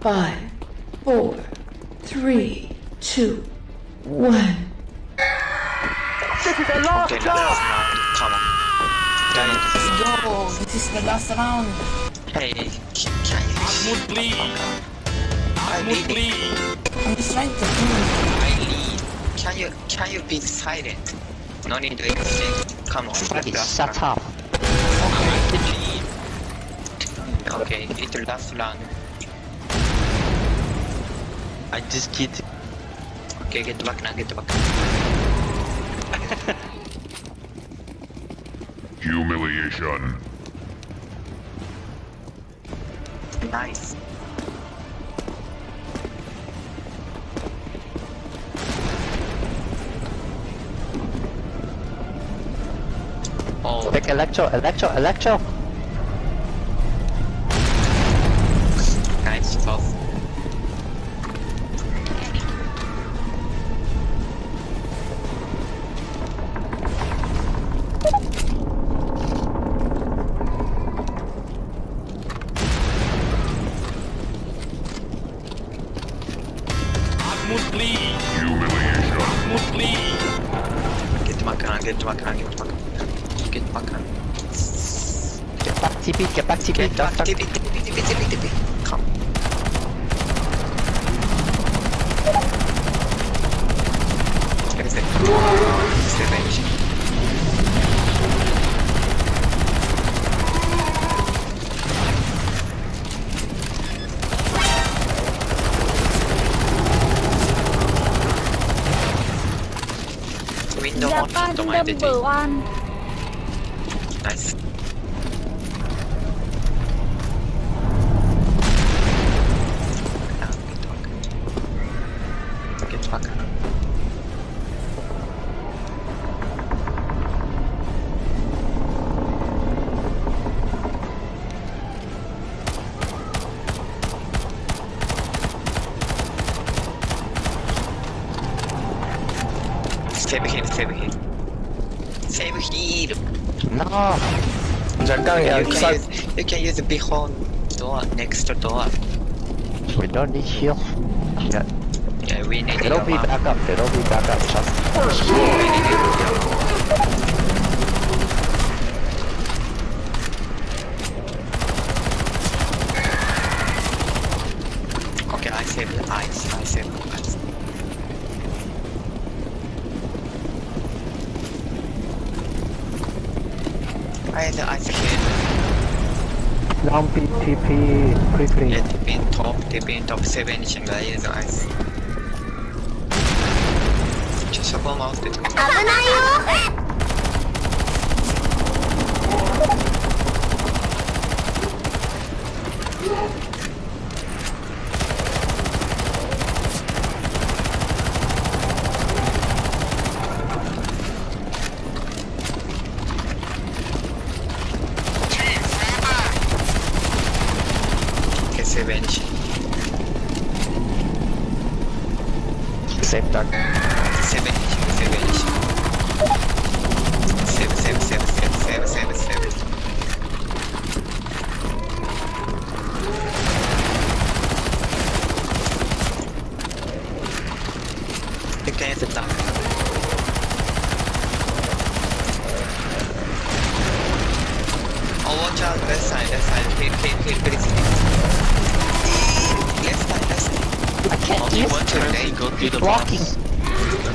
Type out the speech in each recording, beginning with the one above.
Five, four, three, two, one. This is the last Okay, round. Come on. Guys, Yo, this is the last round. hey, can can you Mahmoud, please. I Mahmoud, really, please. I'm just trying to think. I lead. Can you can you be silent? No need to exchange. Come on. Buddy, last shut round. up. Okay, it's the last round. I just kid. Okay, get back now. Get back. Humiliation. Nice. Oh, Take electro, electro, electro. Duck, duck, Come. Window on, Nice. motherfucker. Save him, save him. Save him! No! Jangan yeah, you, use, you can use the behind door, next door. We don't need heal. Yeah we need it'll be back up, it'll be back up. Trust. We need your- Okay, I save the ice. I save the ice. I had the ice again. Down TP, quickly. Yeah, TP in top, TP in top 7 신가 I the ice. ちゃシャボン回して危ないよ revenge. Same duck. 7, 7, 7, 7, 7, 7, 7. You can use the duck. Oh, watch out, left side, left side. Hit, hit, hit, please. Left side, left side. I can't Oh, use want to lane, go to the blocking. box.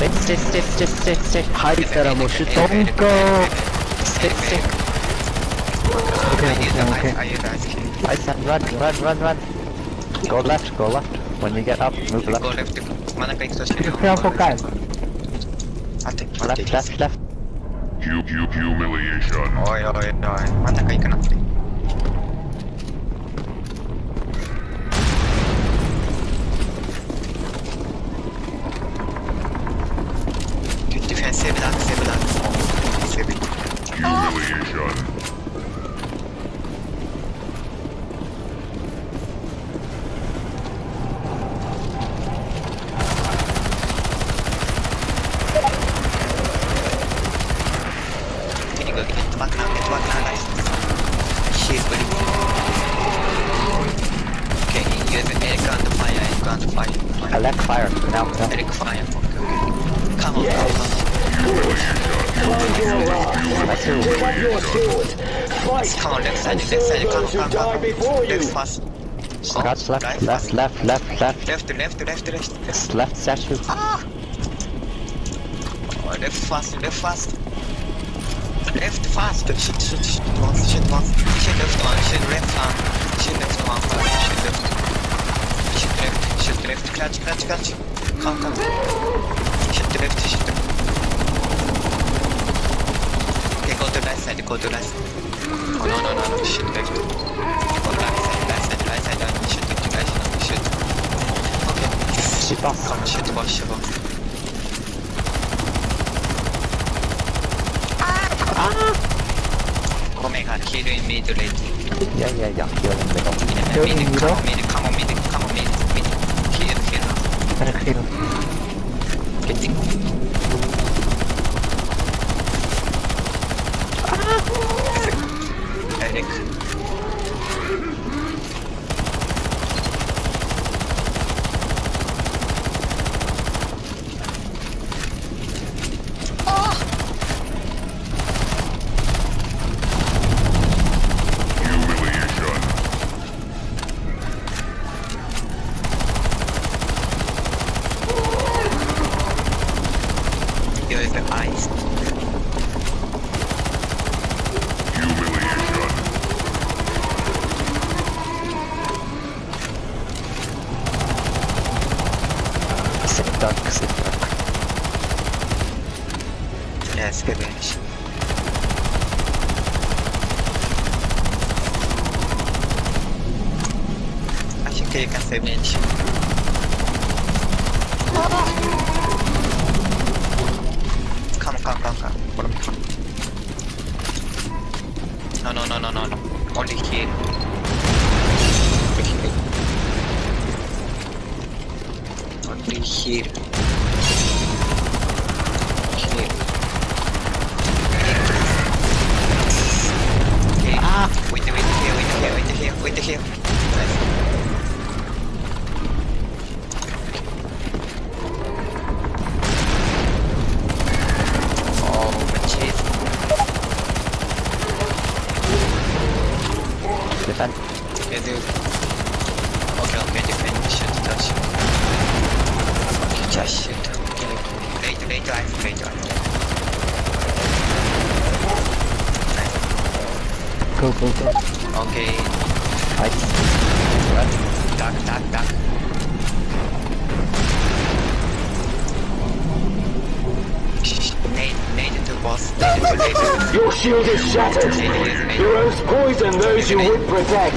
Stay, stay, stay, stay, stay, stay. 入ったらもうシュット。Don't go. Stay, stay. Okay, okay, okay. I use ice cream. Ice and run, run, run, run. Go left, go left. When you get up, move Go left. left. 真ん中行くとしてる。 Prepare for guys. 待って、待って。 Left, left, left. Hu- hu- humiliation. おいおいおい、真ん中行くなって。 I left fire. Now, now. Eric fire. Okay, okay. Come on, come on. That's who. Pick up your sword. Fight Come on, left side, left serve side. Come, come, come. Left fast. Oh, Guards left, right left, left, left, left. Left, left, left, left. It's left statue. Ah! Oh, left fast, left fast. Left fast. Shit, shit, shit, one, shit, one. Shit, left one, shit, left one. Shit, left one. Shit, left. Shit, left, shit, left. Clutch, clutch, clutch. Come, come. Shit, left, shit, left. Okay, go to right side, go to right side. Oh, no, no, no, no, shit, left. Go right side, right side, right side, right side. Shit, left, right side, shit. Okay. Shit off. Come, shit, boss, shit, boss. Omega, kill in mid late. Yeah, yeah, yeah. Kill him, middle. Mid, Kill him, mid, middle. come on, mid, come on, mid, come on, mid, mid. Kill, kill. hacer el giro. Sit duck, sit duck. Yes, revenge. I think you can save revenge. Come, come, come, come. Follow me, come. No, no, no, no, no, no. Only Only here. Here. Okay. Ah. Wait, wait here, wait here, wait here, wait here. Nice. Oh, shit. Defend. Yeah, dude. Okay, okay, defend. Shoot, touch. Okay, just shoot. Okay. Later, later, I later. Nice. Go, go, go. Okay. Fight. Duck, duck, duck. Shh, Nade, nade to boss. Nade to laser. Your shield is shattered. Heroes poison those you would protect.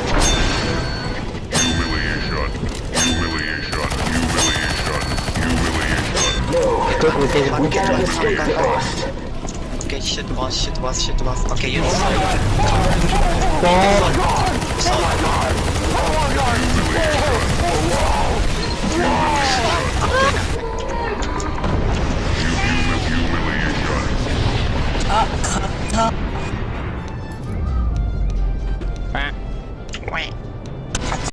Humiliation. Humiliation. Humiliation. Humiliation. No, we cannot escape the past. Okay, shit, boss, shit, boss, shit, boss. Okay, you know. Come on. Come on.